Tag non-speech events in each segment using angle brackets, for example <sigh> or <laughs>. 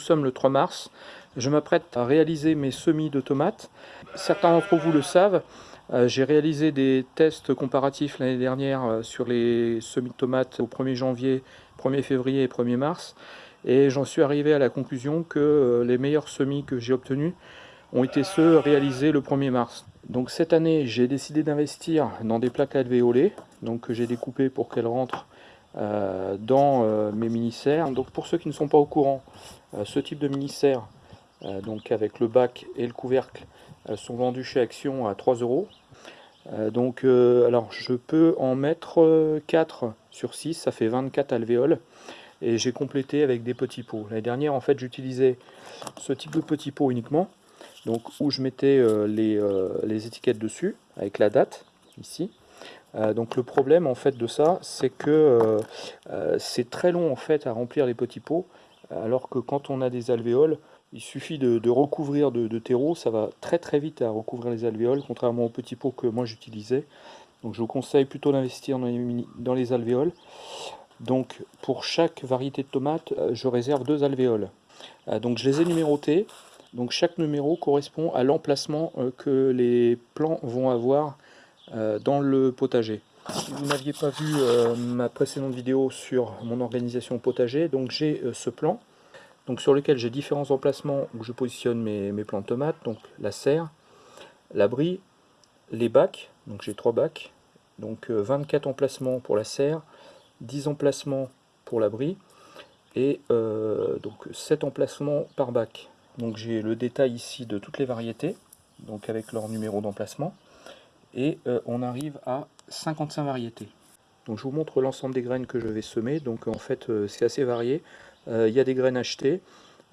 Sommes le 3 mars. Je m'apprête à réaliser mes semis de tomates. Certains d'entre vous le savent, euh, j'ai réalisé des tests comparatifs l'année dernière euh, sur les semis de tomates au 1er janvier, 1er février et 1er mars. Et j'en suis arrivé à la conclusion que euh, les meilleurs semis que j'ai obtenus ont été ceux réalisés le 1er mars. Donc cette année, j'ai décidé d'investir dans des plaques alvéolées, donc que j'ai découpées pour qu'elles rentrent dans mes mini-serres. Donc pour ceux qui ne sont pas au courant, ce type de mini-serre, donc avec le bac et le couvercle, sont vendus chez Action à 3 euros. Euh, donc, euh, alors je peux en mettre 4 euh, sur 6, ça fait 24 alvéoles. Et j'ai complété avec des petits pots. L'année dernière, en fait, j'utilisais ce type de petits pots uniquement. Donc, où je mettais les, étiquettes dessus, avec la date, ici. Donc le problème en fait de ça, c'est que c'est très long en fait à remplir les petits pots, alors que quand on a des alvéoles, il suffit de, recouvrir de, terreau, ça va très très vite à recouvrir les alvéoles, contrairement aux petits pots que moi j'utilisais. Donc je vous conseille plutôt d'investir dans, les alvéoles. Donc pour chaque variété de tomates, euh, je réserve deux alvéoles. Euh, donc je les ai numérotés. Donc chaque numéro correspond à l'emplacement euh, que les plants vont avoir dans le potager. Si vous n'aviez pas vu ma précédente vidéo sur mon organisation potager, donc j'ai ce plan donc sur lequel j'ai différents emplacements où je positionne mes, mes plants de tomates, donc la serre, l'abri, les bacs, donc j'ai trois bacs, donc 24 euh, emplacements pour la serre, 10 emplacements pour l'abri, et euh, donc 7 emplacements par bac. Donc j'ai le détail ici de toutes les variétés, donc avec leur numéro d'emplacement, et euh, on arrive à 55 variétés. Donc je vous montre l'ensemble des graines que je vais semer, donc en fait c'est assez varié. Euh, il y a des graines achetées,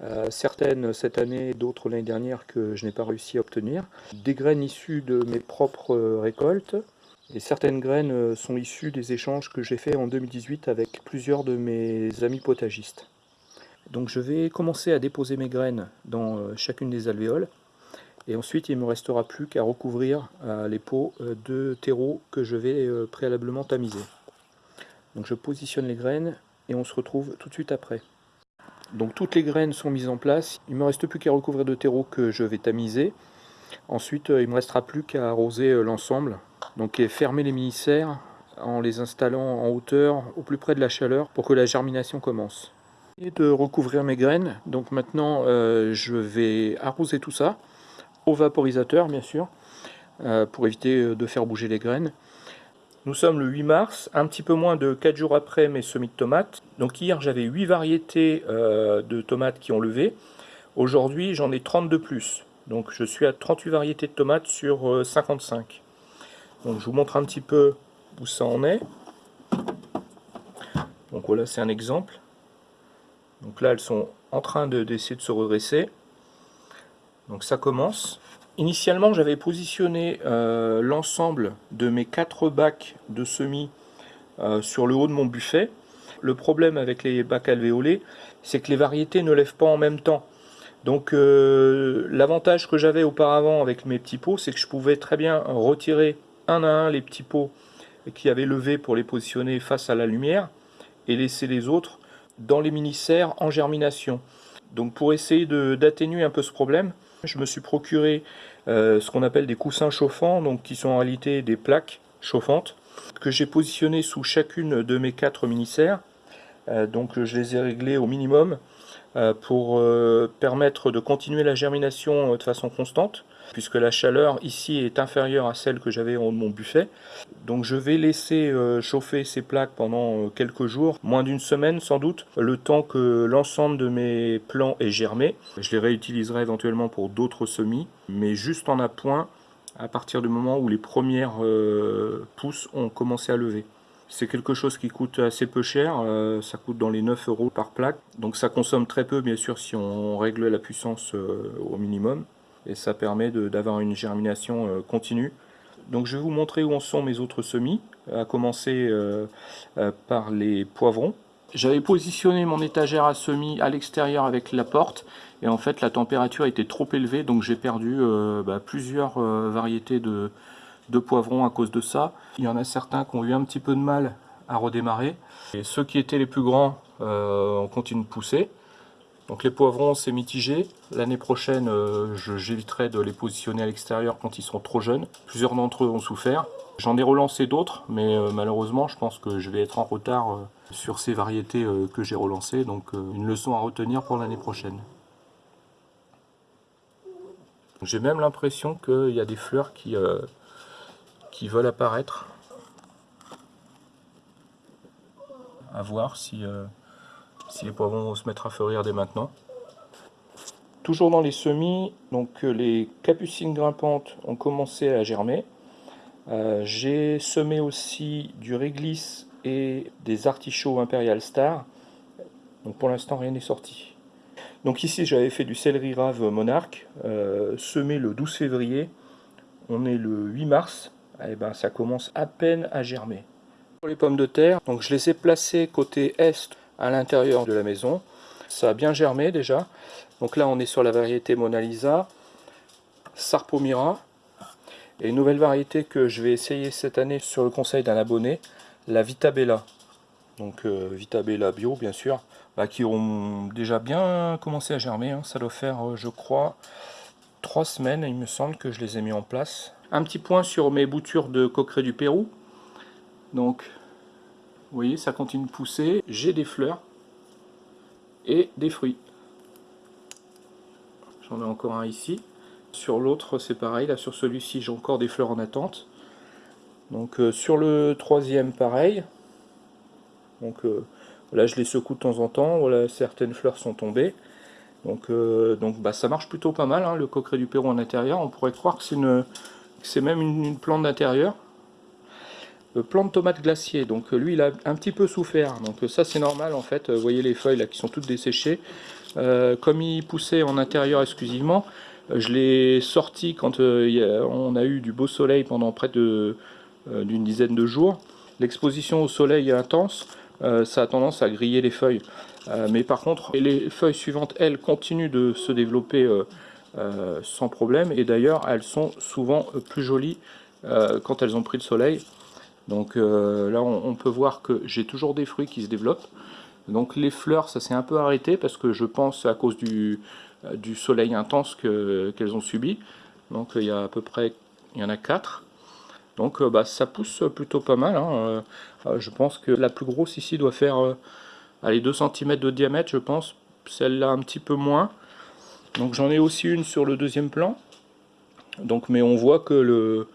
euh, certaines cette année, d'autres l'année dernière que je n'ai pas réussi à obtenir. Des graines issues de mes propres récoltes, et certaines graines sont issues des échanges que j'ai fait en 2018 avec plusieurs de mes amis potagistes. Donc je vais commencer à déposer mes graines dans euh, chacune des alvéoles. Et ensuite, il ne me restera plus qu'à recouvrir les pots de terreau que je vais préalablement tamiser. Donc je positionne les graines et on se retrouve tout de suite après. Donc toutes les graines sont mises en place. Il ne me reste plus qu'à recouvrir de terreau que je vais tamiser. Ensuite, euh, il ne me restera plus qu'à arroser euh, l'ensemble. Donc et fermer les mini-serres en les installant en hauteur au plus près de la chaleur pour que la germination commence. Et de recouvrir mes graines. Donc maintenant, euh, je vais arroser tout ça au vaporisateur, bien sûr, pour éviter de faire bouger les graines. Nous sommes le 8 mars, un petit peu moins de 4 jours après mes semis de tomates. Donc hier j'avais 8 variétés euh, de tomates qui ont levé. Aujourd'hui j'en ai 32 plus. Donc je suis à 38 variétés de tomates sur 55. Euh, Donc je vous montre un petit peu où ça en est. Donc voilà c'est un exemple. Donc là elles sont en train d'essayer de se redresser. Donc ça commence. Initialement, j'avais positionné euh, l'ensemble de mes quatre bacs de semis euh, sur le haut de mon buffet. Le problème avec les bacs alvéolés, c'est que les variétés ne lèvent pas en même temps. Donc euh, l'avantage que j'avais auparavant avec mes petits pots, c'est que je pouvais très bien retirer un à un les petits pots qui avaient levé pour les positionner face à la lumière et laisser les autres dans les mini-serres en germination. Donc pour essayer d'atténuer un peu ce problème, je me suis procuré euh, ce qu'on appelle des coussins chauffants, donc qui sont en réalité des plaques chauffantes, que j'ai positionnées sous chacune de mes quatre mini-serres. Euh, donc je les ai réglées au minimum euh, pour permettre de continuer la germination de façon constante puisque la chaleur ici est inférieure à celle que j'avais en mon buffet. Donc je vais laisser euh, chauffer ces plaques pendant euh, quelques jours, moins d'une semaine sans doute, le temps que l'ensemble de mes plants est germé. Je les réutiliserai éventuellement pour d'autres semis, mais juste en appoint à partir du moment où les premières euh, pousses ont commencé à lever. C'est quelque chose qui coûte assez peu cher, ça coûte dans les 9 euros par plaque, donc ça consomme très peu bien sûr si on règle la puissance au minimum et ça permet d'avoir une germination euh, continue. Donc je vais vous montrer où en sont mes autres semis, à commencer euh, euh, par les poivrons. J'avais positionné mon étagère à semis à l'extérieur avec la porte et en fait la température était trop élevée donc j'ai perdu bah, plusieurs variétés de, poivrons à cause de ça. Il y en a certains qui ont eu un petit peu de mal à redémarrer et ceux qui étaient les plus grands ont continué de pousser. Donc les poivrons, c'est mitigé. L'année prochaine, euh, j'éviterai de les positionner à l'extérieur quand ils sont trop jeunes. Plusieurs d'entre eux ont souffert. J'en ai relancé d'autres, mais euh, malheureusement, je pense que je vais être en retard euh, sur ces variétés que j'ai relancées. Donc une leçon à retenir pour l'année prochaine. J'ai même l'impression qu'il y a des fleurs qui, qui veulent apparaître. À voir si si les poivrons vont se mettre à fleurir dès maintenant. Toujours dans les semis, donc euh, les capucines grimpantes ont commencé à germer. Euh, j'ai semé aussi du réglisse et des artichauts impérial star. Donc pour l'instant rien n'est sorti. Donc ici j'avais fait du céleri rave monarque, euh, semé le 12 février. On est le 8 mars, et eh ben ça commence à peine à germer. Pour les pommes de terre, donc je les ai placées côté est à l'intérieur de la maison. Ça a bien germé déjà. Donc là, on est sur la variété Mona Lisa, Sarpomira. Et une nouvelle variété que je vais essayer cette année sur le conseil d'un abonné, la Vitabella. Donc euh, Vitabella bio, bien sûr, bah, qui ont déjà bien commencé à germer. Hein. Ça doit faire, euh, je crois, trois semaines, il me semble, que je les ai mis en place. Un petit point sur mes boutures de coqueret du Pérou. Vous voyez, ça continue de pousser. J'ai des fleurs et des fruits. J'en ai encore un ici. Sur l'autre, c'est pareil. Là, sur celui-ci, j'ai encore des fleurs en attente. Donc, euh, sur le troisième, pareil. Donc, euh, là, je les secoue de temps en temps. Voilà, certaines fleurs sont tombées. Donc, euh, donc bah, ça marche plutôt pas mal, hein, le coqueret du Pérou en intérieur. On pourrait croire que c'est même une plante d'intérieur plan de tomate glacier. Donc lui, il a un petit peu souffert. Donc ça, c'est normal en fait. Vous voyez les feuilles là qui sont toutes desséchées. Euh, comme il poussait en intérieur exclusivement, je l'ai sorti quand euh, on a eu du beau soleil pendant près euh, d'une dizaine de jours. L'exposition au soleil intense, ça a tendance à griller les feuilles. mais par contre, les feuilles suivantes, elles, continuent de se développer sans problème. Et d'ailleurs, elles sont souvent plus jolies quand elles ont pris le soleil. Donc euh, là, on, peut voir que j'ai toujours des fruits qui se développent. Donc les fleurs, ça s'est un peu arrêté parce que je pense à cause du, euh, soleil intense qu'elles ont subi. Donc il y a à peu près, il y en a 4. Donc euh, bah, ça pousse plutôt pas mal. Hein. je pense que la plus grosse ici doit faire allez, 2 cm de diamètre, je pense. Celle-là un petit peu moins. Donc j'en ai aussi une sur le deuxième plan. Donc, mais on voit que le,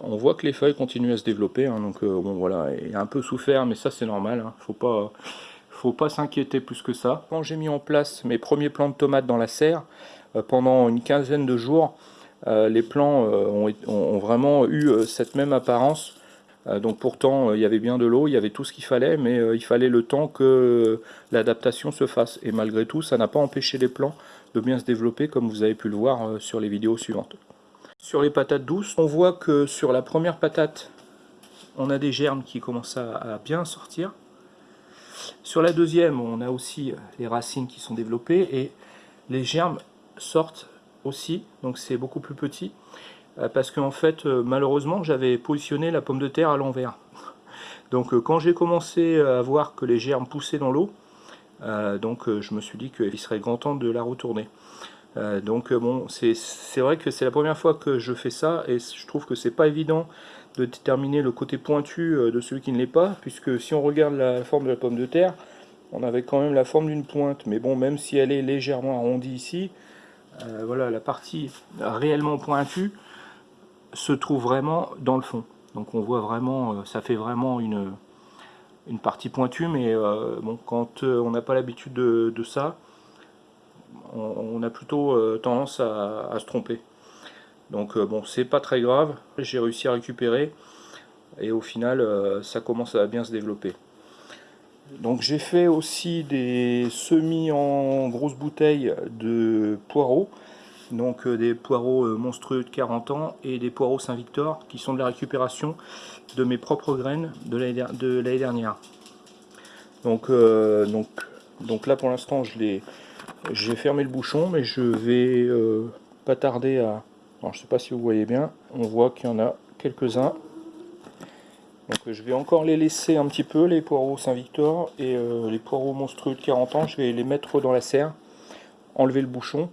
on voit que les feuilles continuent à se développer, hein, donc euh, bon voilà, il a un peu souffert, mais ça c'est normal, hein, faut pas, faut pas s'inquiéter plus que ça. Quand j'ai mis en place mes premiers plants de tomates dans la serre, euh, pendant une quinzaine de jours, euh, les plants ont, vraiment eu cette même apparence. donc pourtant, il y avait bien de l'eau, il y avait tout ce qu'il fallait, mais il fallait le temps que l'adaptation se fasse. Et malgré tout, ça n'a pas empêché les plants de bien se développer, comme vous avez pu le voir sur les vidéos suivantes. Sur les patates douces, on voit que sur la première patate, on a des germes qui commencent à, bien sortir. Sur la deuxième, on a aussi les racines qui sont développées et les germes sortent aussi, donc c'est beaucoup plus petit. Euh, parce qu'en fait, euh, malheureusement, j'avais positionné la pomme de terre à l'envers. <laughs> Donc euh, quand j'ai commencé à voir que les germes poussaient dans l'eau, donc je me suis dit qu'il serait grand temps de la retourner. Euh, donc euh, bon, c'est vrai que c'est la première fois que je fais ça et je trouve que c'est pas évident de déterminer le côté pointu euh, de celui qui ne l'est pas, puisque si on regarde la forme de la pomme de terre, on avait quand même la forme d'une pointe, mais bon, même si elle est légèrement arrondie ici, voilà, la partie réellement pointue se trouve vraiment dans le fond. Donc on voit vraiment, ça fait vraiment une, une partie pointue, mais bon, quand on n'a pas l'habitude de, de ça, on, a plutôt euh, tendance à, se tromper. Donc euh, bon, c'est pas très grave, j'ai réussi à récupérer et au final euh, ça commence à bien se développer. Donc j'ai fait aussi des semis en grosses bouteilles de poireaux, donc des poireaux monstrueux de 40 ans et des poireaux Saint-Victor qui sont de la récupération de mes propres graines de l'année dernière. Donc, donc, donc là pour l'instant je les j'ai fermé le bouchon, mais je vais euh, pas tarder à... Alors, je sais pas si vous voyez bien, on voit qu'il y en a quelques-uns. Donc je vais encore les laisser un petit peu, les poireaux Saint-Victor et euh, les poireaux monstrueux de 40 ans, je vais les mettre dans la serre. enlever le bouchon.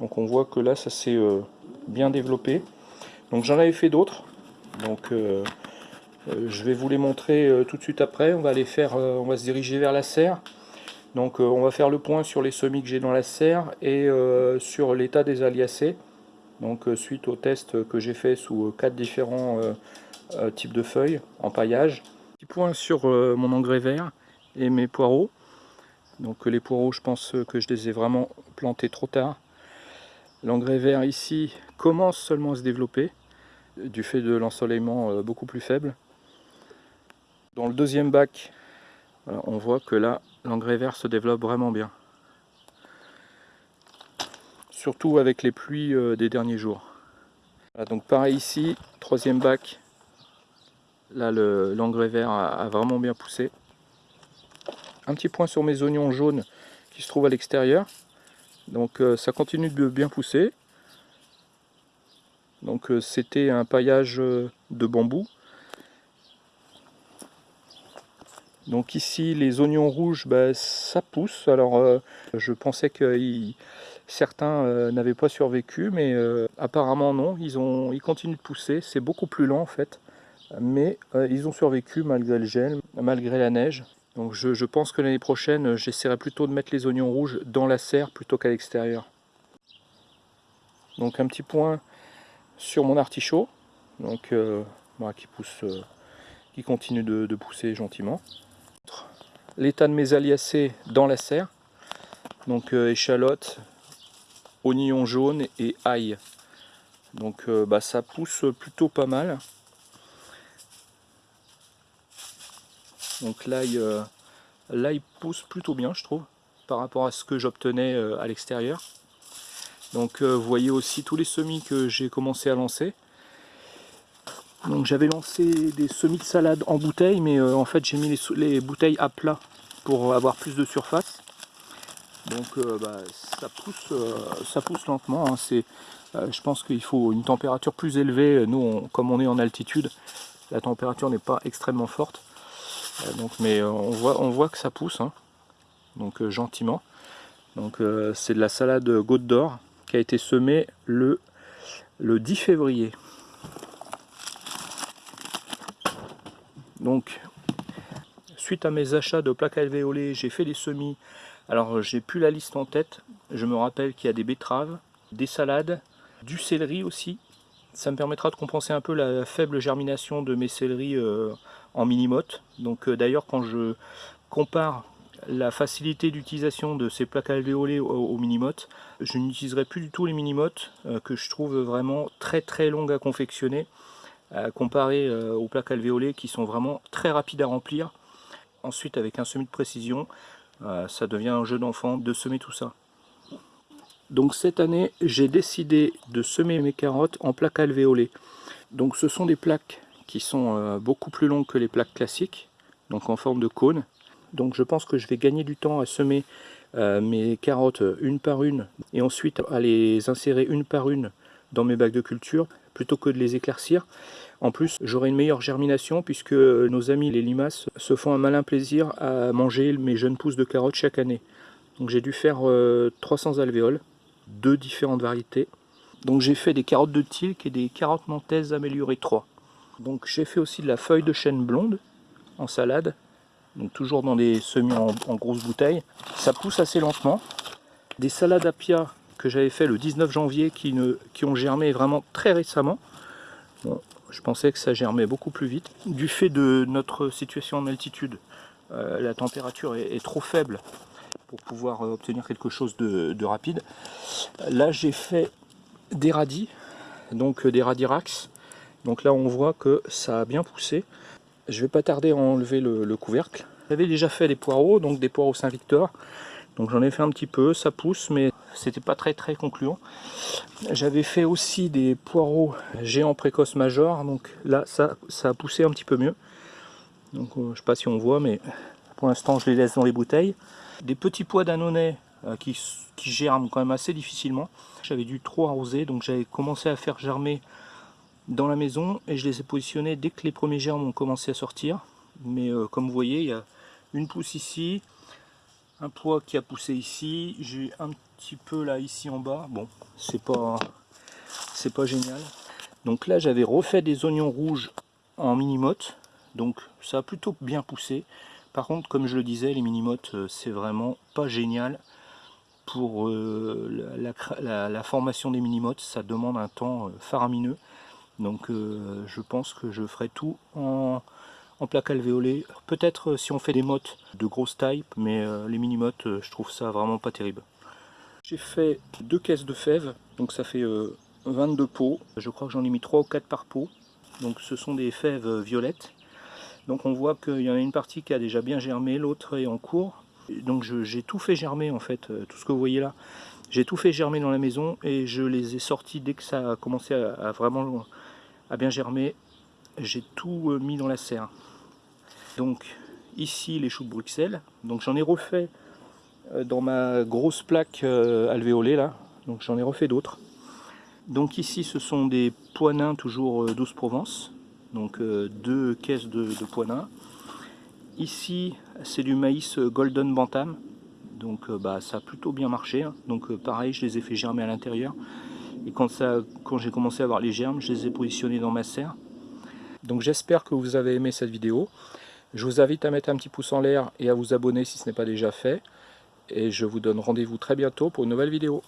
Donc on voit que là ça s'est euh, bien développé. Donc j'en avais fait d'autres. Donc je vais vous les montrer tout de suite après. On va aller faire, on va se diriger vers la serre. Donc on va faire le point sur les semis que j'ai dans la serre et sur l'état des aliacées. Donc suite au test que j'ai fait sous quatre différents types de feuilles en paillage. Petit point sur mon engrais vert et mes poireaux. Donc les poireaux, je pense que je les ai vraiment plantés trop tard. L'engrais vert ici commence seulement à se développer du fait de l'ensoleillement euh, beaucoup plus faible. Dans le deuxième bac, on voit que là, l'engrais vert se développe vraiment bien. Surtout avec les pluies euh, des derniers jours. donc pareil ici, troisième bac, là l'engrais vert a vraiment bien poussé. Un petit point sur mes oignons jaunes qui se trouvent à l'extérieur. Donc euh, ça continue de bien pousser. Donc euh, c'était un paillage euh, de bambou. Donc ici les oignons rouges, bah, ça pousse. Alors je pensais que certains n'avaient pas survécu, mais apparemment non. Ils, ont, ils continuent de pousser. C'est beaucoup plus lent en fait. Mais ils ont survécu malgré le gel, malgré la neige. Donc je, pense que l'année prochaine, j'essaierai plutôt de mettre les oignons rouges dans la serre plutôt qu'à l'extérieur. Donc un petit point sur mon artichaut, donc euh, qui pousse, euh, qui continue de, pousser gentiment. L'état de mes aliacées dans la serre, donc euh, échalote, oignons jaunes et ail. Donc bah, ça pousse plutôt pas mal. Donc euh, là il, pousse plutôt bien, je trouve, par rapport à ce que j'obtenais euh, à l'extérieur. Donc euh, vous voyez aussi tous les semis que j'ai commencé à lancer. Donc j'avais lancé des semis de salade en bouteille, mais en fait j'ai mis les, bouteilles à plat pour avoir plus de surface. Donc bah, ça, pousse, ça pousse lentement. Hein. je pense qu'il faut une température plus élevée. Nous, comme on est en altitude, la température n'est pas extrêmement forte. Euh, donc, mais euh, on voit, on voit que ça pousse, hein. donc euh, gentiment. Donc c'est de la salade goutte d'or qui a été semée le, le 10 février. Donc suite à mes achats de plaques alvéolées, j'ai fait des semis. Alors j'ai plus la liste en tête. Je me rappelle qu'il y a des betteraves, des salades, du céleri aussi. Ça me permettra de compenser un peu la faible germination de mes céleris en minimote. Donc euh, d'ailleurs quand je compare la facilité d'utilisation de ces plaques alvéolées au, au minimote, je n'utiliserai plus du tout les minimotes euh, que je trouve vraiment très très longues à confectionner comparé euh, aux plaques alvéolées qui sont vraiment très rapides à remplir. Ensuite avec un semis de précision, ça devient un jeu d'enfant de semer tout ça. Donc cette année, j'ai décidé de semer mes carottes en plaques alvéolées. Donc ce sont des plaques qui sont euh, beaucoup plus longues que les plaques classiques, donc en forme de cône. Donc je pense que je vais gagner du temps à semer euh, mes carottes une par une et ensuite à les insérer une par une dans mes bacs de culture plutôt que de les éclaircir. En plus, j'aurai une meilleure germination puisque nos amis les limaces se font un malin plaisir à manger mes jeunes pousses de carottes chaque année. Donc j'ai dû faire 300 euh, alvéoles, deux différentes variétés. Donc j'ai fait des carottes de tilk et des carottes nantaises améliorées 3. Donc j'ai fait aussi de la feuille de chêne blonde en salade, donc toujours dans des semis en, grosses bouteilles. Ça pousse assez lentement. Des salades à pia que j'avais fait le 19 janvier qui, qui ont germé vraiment très récemment. je pensais que ça germait beaucoup plus vite. Du fait de notre situation en altitude, euh, la température est, trop faible pour pouvoir euh, obtenir quelque chose de, de rapide. Là j'ai fait des radis, donc euh, des radirax, donc là on voit que ça a bien poussé. Je vais pas tarder à enlever le, couvercle. J'avais déjà fait des poireaux, donc des poireaux Saint-Victor. Donc j'en ai fait un petit peu, ça pousse, mais c'était pas très très concluant. J'avais fait aussi des poireaux géants précoces major, donc là ça, ça a poussé un petit peu mieux. Donc euh, je sais pas si on voit, mais pour l'instant je les laisse dans les bouteilles. Des petits pois d'annonais euh, qui, qui germent quand même assez difficilement. J'avais dû trop arroser, donc j'avais commencé à faire germer dans la maison et je les ai positionnés dès que les premiers germes ont commencé à sortir. Mais euh, comme vous voyez, il y a une pousse ici, un pois qui a poussé ici, j'ai un petit peu là ici en bas, bon c'est pas c'est pas génial. Donc là j'avais refait des oignons rouges en mini-motte, donc ça a plutôt bien poussé. Par contre comme je le disais les mini-mottes euh, c'est vraiment pas génial pour euh, la, formation des mini-mottes, ça demande un temps euh, faramineux. Donc je pense que je ferai tout en, en plaque alvéolée. Peut-être si on fait des mottes de grosse taille, mais les mini-mottes je trouve ça vraiment pas terrible. J'ai fait deux caisses de fèves, donc ça fait 22 pots. Je crois que j'en ai mis 3 ou 4 par pot. Donc ce sont des fèves violettes. Donc on voit qu'il y en a une partie qui a déjà bien germé, l'autre est en cours. Donc j'ai tout fait germer en fait, euh, tout ce que vous voyez là. J'ai tout fait germer dans la maison et je les ai sortis dès que ça a commencé à, vraiment à bien germer. J'ai tout euh, mis dans la serre. Donc ici les choux de Bruxelles. Donc j'en ai refait euh, dans ma grosse plaque alvéolée là. Donc j'en ai refait d'autres. Donc ici ce sont des poinins toujours 12 Provence, donc euh, deux caisses de, de poinins. Ici c'est du maïs Golden Bantam, donc euh, bah, ça a plutôt bien marché. Hein. Donc euh, pareil je les ai fait germer à l'intérieur. Et quand, quand j'ai commencé à avoir les germes, je les ai positionnés dans ma serre. Donc j'espère que vous avez aimé cette vidéo. Je vous invite à mettre un petit pouce en l'air et à vous abonner si ce n'est pas déjà fait. Et je vous donne rendez-vous très bientôt pour une nouvelle vidéo.